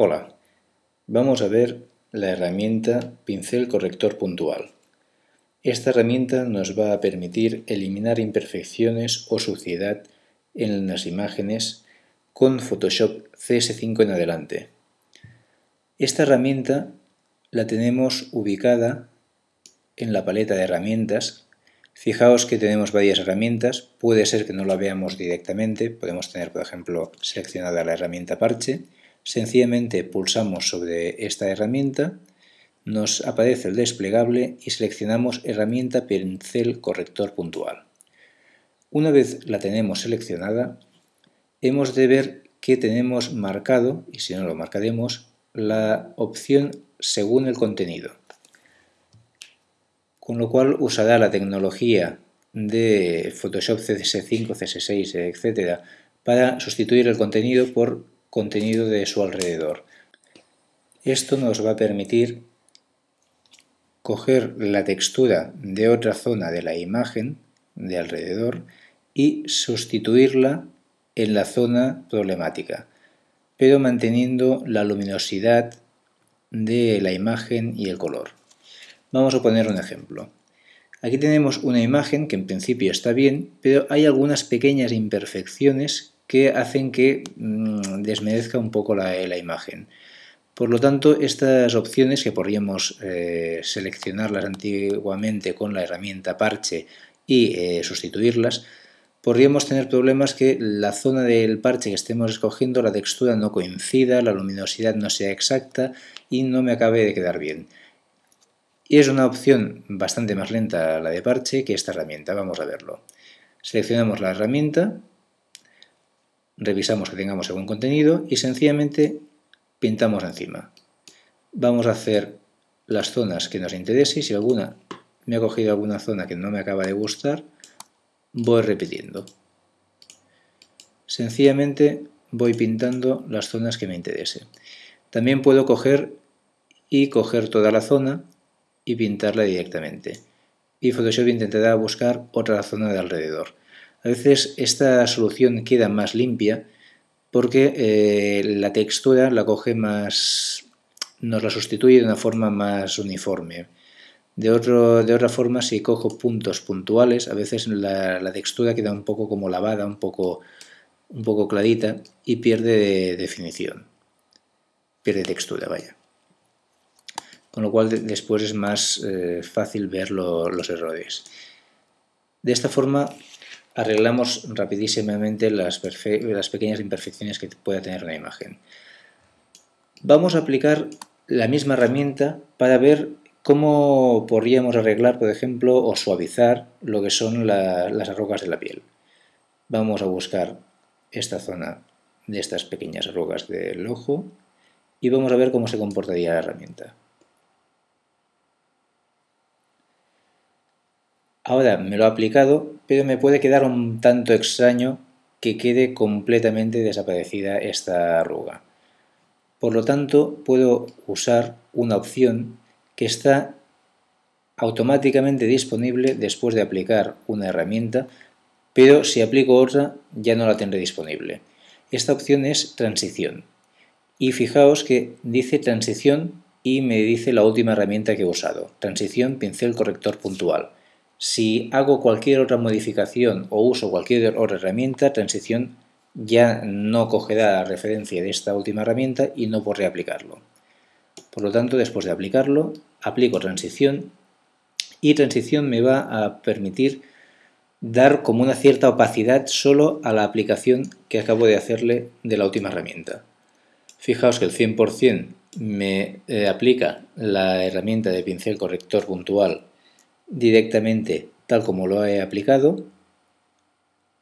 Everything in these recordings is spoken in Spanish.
Hola, vamos a ver la herramienta Pincel Corrector Puntual. Esta herramienta nos va a permitir eliminar imperfecciones o suciedad en las imágenes con Photoshop CS5 en adelante. Esta herramienta la tenemos ubicada en la paleta de herramientas. Fijaos que tenemos varias herramientas, puede ser que no la veamos directamente, podemos tener por ejemplo seleccionada la herramienta parche, Sencillamente pulsamos sobre esta herramienta, nos aparece el desplegable y seleccionamos herramienta pincel corrector puntual. Una vez la tenemos seleccionada, hemos de ver que tenemos marcado, y si no lo marcaremos, la opción según el contenido. Con lo cual usará la tecnología de Photoshop CS5, CS6, etc. para sustituir el contenido por contenido de su alrededor. Esto nos va a permitir coger la textura de otra zona de la imagen de alrededor y sustituirla en la zona problemática, pero manteniendo la luminosidad de la imagen y el color. Vamos a poner un ejemplo. Aquí tenemos una imagen que en principio está bien, pero hay algunas pequeñas imperfecciones que hacen que mm, desmerezca un poco la, imagen. Por lo tanto, estas opciones que podríamos eh, seleccionarlas antiguamente con la herramienta parche y eh, sustituirlas, podríamos tener problemas que la zona del parche que estemos escogiendo, la textura no coincida, la luminosidad no sea exacta y no me acabe de quedar bien. Y es una opción bastante más lenta la de parche que esta herramienta, vamos a verlo. Seleccionamos la herramienta, revisamos que tengamos algún contenido y sencillamente pintamos encima. Vamos a hacer las zonas que nos interese y si alguna me ha cogido alguna zona que no me acaba de gustar, voy repitiendo. Sencillamente voy pintando las zonas que me interese. También puedo coger y coger toda la zona y pintarla directamente. Y Photoshop intentará buscar otra zona de alrededor. A veces esta solución queda más limpia porque eh, la textura la coge más, nos la sustituye de una forma más uniforme. De, otro, de otra forma, si cojo puntos puntuales, a veces la, textura queda un poco como lavada, un poco, un poco clarita y pierde definición, pierde textura, vaya. Con lo cual después es más eh, fácil ver los errores. De esta forma arreglamos rapidísimamente las, pequeñas imperfecciones que pueda tener la imagen. Vamos a aplicar la misma herramienta para ver cómo podríamos arreglar, por ejemplo, o suavizar lo que son las arrugas de la piel. Vamos a buscar esta zona de estas pequeñas arrugas del ojo y vamos a ver cómo se comportaría la herramienta. Ahora me lo ha aplicado, pero me puede quedar un tanto extraño que quede completamente desaparecida esta arruga. Por lo tanto, puedo usar una opción que está automáticamente disponible después de aplicar una herramienta, pero si aplico otra ya no la tendré disponible. Esta opción es transición. Y fijaos que dice transición y me dice la última herramienta que he usado, transición pincel corrector puntual. Si hago cualquier otra modificación o uso cualquier otra herramienta, transición ya no cogerá la referencia de esta última herramienta y no podré aplicarlo. Por lo tanto, después de aplicarlo, aplico transición y transición me va a permitir dar como una cierta opacidad solo a la aplicación que acabo de hacerle de la última herramienta. Fijaos que el 100% me eh, aplica la herramienta de pincel corrector puntual directamente tal como lo he aplicado.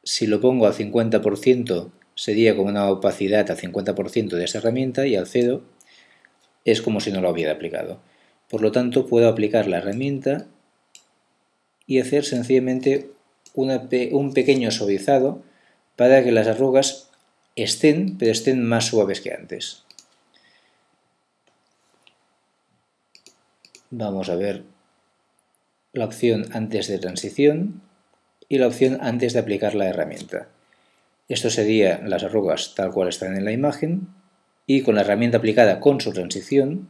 Si lo pongo al 50% sería como una opacidad al 50% de esa herramienta y al 0 es como si no lo hubiera aplicado. Por lo tanto puedo aplicar la herramienta y hacer sencillamente un pequeño suavizado para que las arrugas estén, pero estén más suaves que antes. Vamos a ver la opción antes de transición y la opción antes de aplicar la herramienta. Esto sería las arrugas tal cual están en la imagen y con la herramienta aplicada con su transición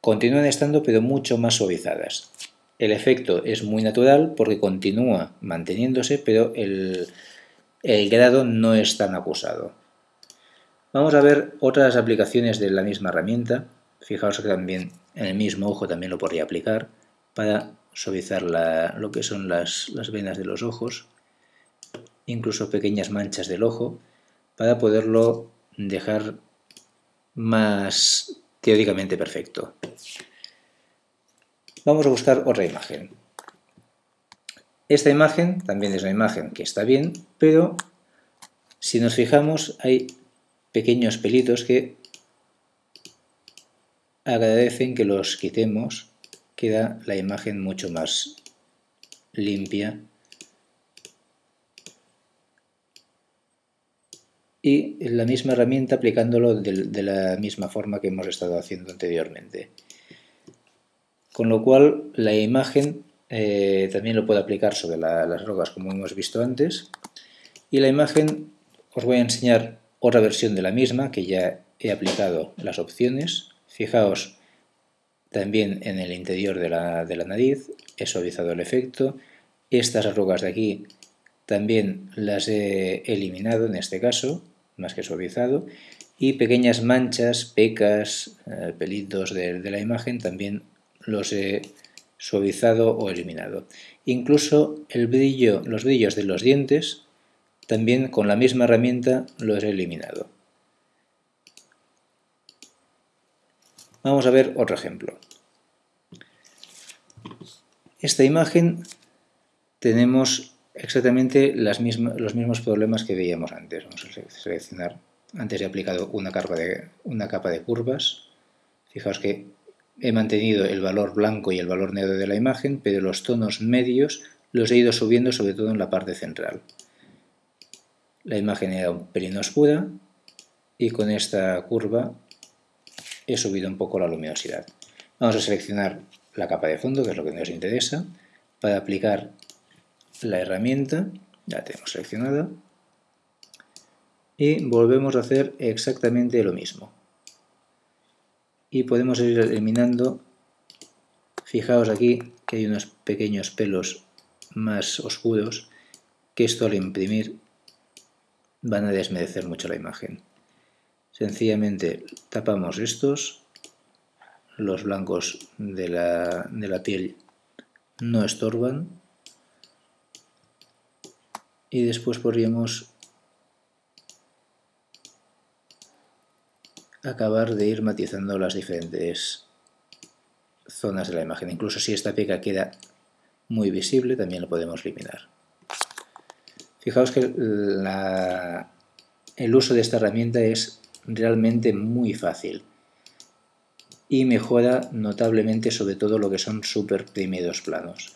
continúan estando pero mucho más suavizadas. El efecto es muy natural porque continúa manteniéndose pero el, el grado no es tan acusado. Vamos a ver otras aplicaciones de la misma herramienta. Fijaos que también en el mismo ojo también lo podría aplicar para suavizar lo que son las, las venas de los ojos, incluso pequeñas manchas del ojo, para poderlo dejar más teóricamente perfecto. Vamos a buscar otra imagen. Esta imagen también es una imagen que está bien, pero si nos fijamos hay pequeños pelitos que agradecen que los quitemos, queda la imagen mucho más limpia y la misma herramienta aplicándolo de, la misma forma que hemos estado haciendo anteriormente. Con lo cual la imagen eh, también lo puedo aplicar sobre las rocas como hemos visto antes. Y la imagen os voy a enseñar otra versión de la misma que ya he aplicado las opciones. Fijaos también en el interior de la, de la nariz, he suavizado el efecto. Estas arrugas de aquí también las he eliminado en este caso, más que suavizado. Y pequeñas manchas, pecas, eh, pelitos de, de la imagen también los he suavizado o eliminado. Incluso el brillo, los brillos de los dientes también con la misma herramienta los he eliminado. Vamos a ver otro ejemplo. Esta imagen tenemos exactamente las los mismos problemas que veíamos antes. Vamos a seleccionar, antes he aplicado una una capa de curvas. Fijaos que he mantenido el valor blanco y el valor negro de la imagen, pero los tonos medios los he ido subiendo sobre todo en la parte central. La imagen era un pelín oscura y con esta curva he subido un poco la luminosidad. Vamos a seleccionar la capa de fondo, que es lo que nos interesa, para aplicar la herramienta, ya tenemos seleccionada, y volvemos a hacer exactamente lo mismo. Y podemos ir eliminando fijaos aquí que hay unos pequeños pelos más oscuros que esto al imprimir van a desmerecer mucho la imagen sencillamente tapamos estos los blancos de la, de la piel no estorban y después podríamos acabar de ir matizando las diferentes zonas de la imagen. Incluso si esta peca queda muy visible, también lo podemos eliminar. Fijaos que el uso de esta herramienta es realmente muy fácil y mejora notablemente sobre todo lo que son super primeros planos.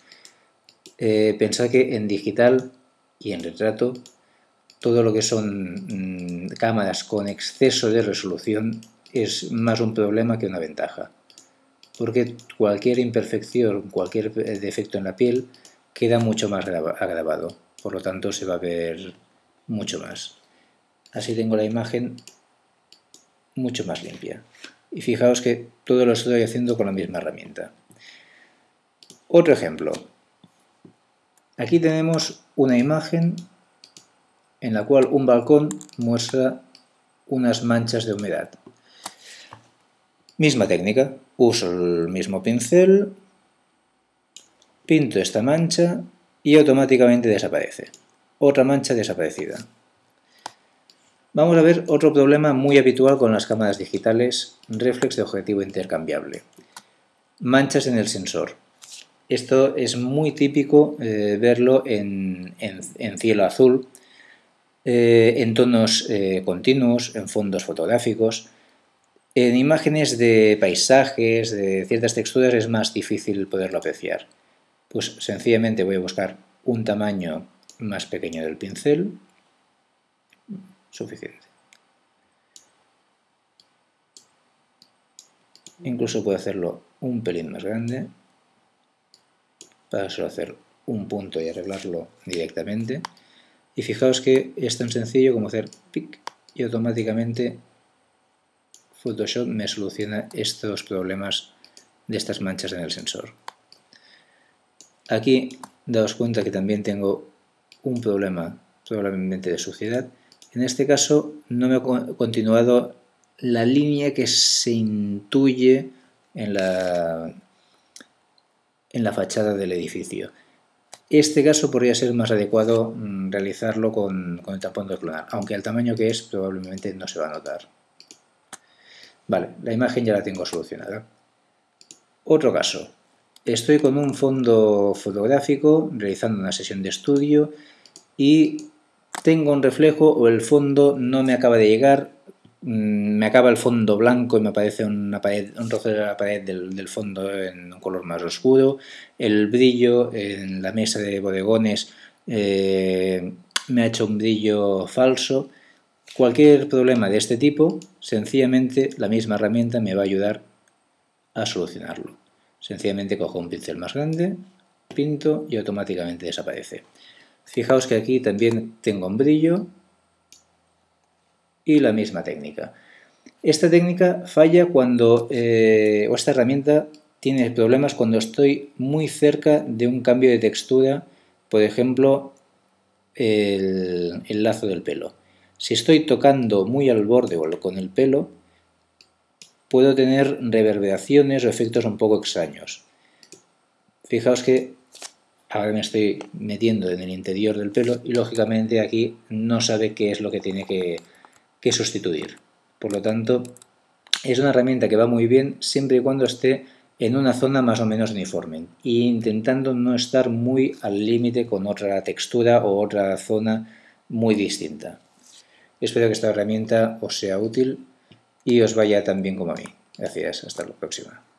Eh, pensad que en digital y en retrato todo lo que son mm, cámaras con exceso de resolución es más un problema que una ventaja. Porque cualquier imperfección, cualquier defecto en la piel queda mucho más agravado. Por lo tanto se va a ver mucho más. Así tengo la imagen mucho más limpia. Y fijaos que todo lo estoy haciendo con la misma herramienta. Otro ejemplo. Aquí tenemos una imagen en la cual un balcón muestra unas manchas de humedad. Misma técnica, uso el mismo pincel, pinto esta mancha y automáticamente desaparece. Otra mancha desaparecida. Vamos a ver otro problema muy habitual con las cámaras digitales reflex de objetivo intercambiable. Manchas en el sensor. Esto es muy típico eh, verlo en cielo azul, eh, en tonos eh, continuos, en fondos fotográficos. En imágenes de paisajes, de ciertas texturas, es más difícil poderlo apreciar. Pues sencillamente voy a buscar un tamaño más pequeño del pincel, suficiente. Incluso puedo hacerlo un pelín más grande, para solo hacer un punto y arreglarlo directamente. Y fijaos que es tan sencillo como hacer pic y automáticamente Photoshop me soluciona estos problemas de estas manchas en el sensor. Aquí daos cuenta que también tengo un problema probablemente de suciedad. En este caso no me ha continuado la línea que se intuye en la, en la fachada del edificio. Este caso podría ser más adecuado mm, realizarlo con, con el tapón de clonar, aunque el tamaño que es probablemente no se va a notar. Vale, la imagen ya la tengo solucionada. Otro caso. Estoy con un fondo fotográfico realizando una sesión de estudio y tengo un reflejo o el fondo no me acaba de llegar, mm, me acaba el fondo blanco y me aparece un trozo de la pared del, fondo en un color más oscuro, el brillo en la mesa de bodegones eh, me ha hecho un brillo falso. Cualquier problema de este tipo, sencillamente la misma herramienta me va a ayudar a solucionarlo. Sencillamente cojo un pincel más grande, pinto y automáticamente desaparece. Fijaos que aquí también tengo un brillo y la misma técnica. Esta técnica falla cuando, eh, o esta herramienta tiene problemas cuando estoy muy cerca de un cambio de textura, por ejemplo, el, el lazo del pelo. Si estoy tocando muy al borde o con el pelo, puedo tener reverberaciones o efectos un poco extraños. Fijaos que ahora me estoy metiendo en el interior del pelo y lógicamente aquí no sabe qué es lo que tiene que, sustituir. Por lo tanto, es una herramienta que va muy bien siempre y cuando esté en una zona más o menos uniforme e intentando no estar muy al límite con otra textura o otra zona muy distinta. Espero que esta herramienta os sea útil y os vaya tan bien como a mí. Gracias, hasta la próxima.